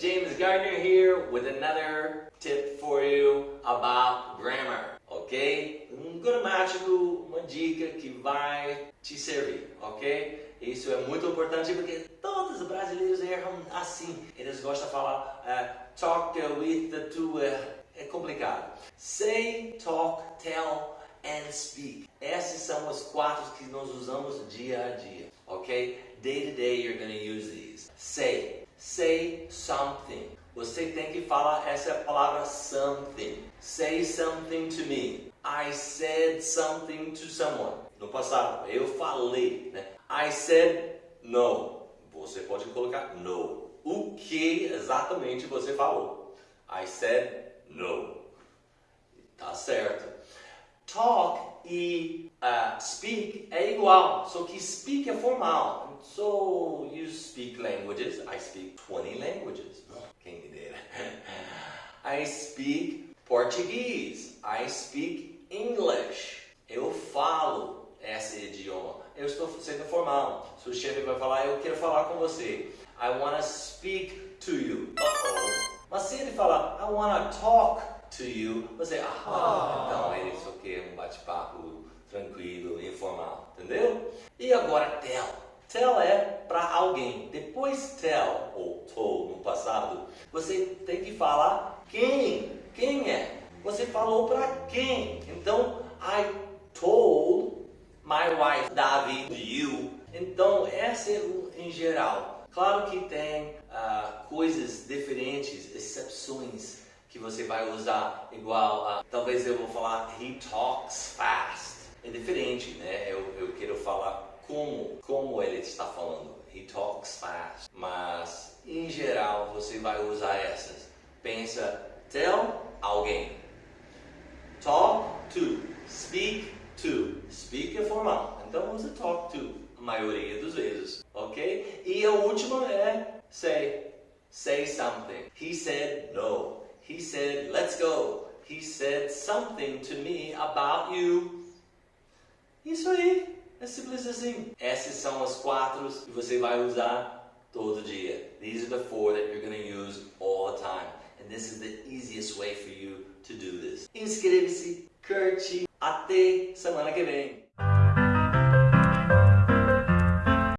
James Gardner here with another tip for you about grammar, ok? Um gramático, uma dica que vai te servir, ok? Isso é muito importante porque todos os brasileiros erram assim. Eles gostam de falar uh, talk with the to, uh, é complicado. Say, talk, tell and speak. Esses são os quatro que nós usamos dia a dia, ok? Day to day you're going to use these. Say, say something. Você tem que falar essa palavra something. Say something to me. I said something to someone. No passado, eu falei, né? I said no. Você pode colocar no. O que exatamente você falou? I said no. Tá certo. Talk e uh, speak é igual, só que speak é formal. So you speak languages. I speak 20 languages. Quem dera. I speak Português. I speak English. Eu falo esse idioma. Eu estou sendo formal. Se o chefe vai falar, eu quero falar com você. I want to speak to you. Uh -oh. Mas se ele falar, I want to talk to you, você, ah, oh. então ele só quer um bate-papo tranquilo, informal, entendeu? E agora tell. Tell é para alguém. Depois tell, ou told no passado, você tem que falar quem. Quem é? Você falou para quem? Então, I told my wife, Davi, you. Então, essa é em geral. Claro que tem uh, coisas diferentes, você vai usar igual a, talvez eu vou falar he talks fast. É diferente, né? Eu, eu quero falar como, como ele está falando. He talks fast. Mas, em geral, você vai usar essas. Pensa, tell alguém. Talk to, speak to. Speak é formal, então usa talk to a maioria das vezes, ok? E a última é say. Say something. He said no. He said, let's go. He said something to me about you. Isso aí. É simples assim. Essas são as quatro que você vai usar todo dia. These are the four that you're going to use all the time. And this is the easiest way for you to do this. Inscreva-se, curte. Até semana que vem.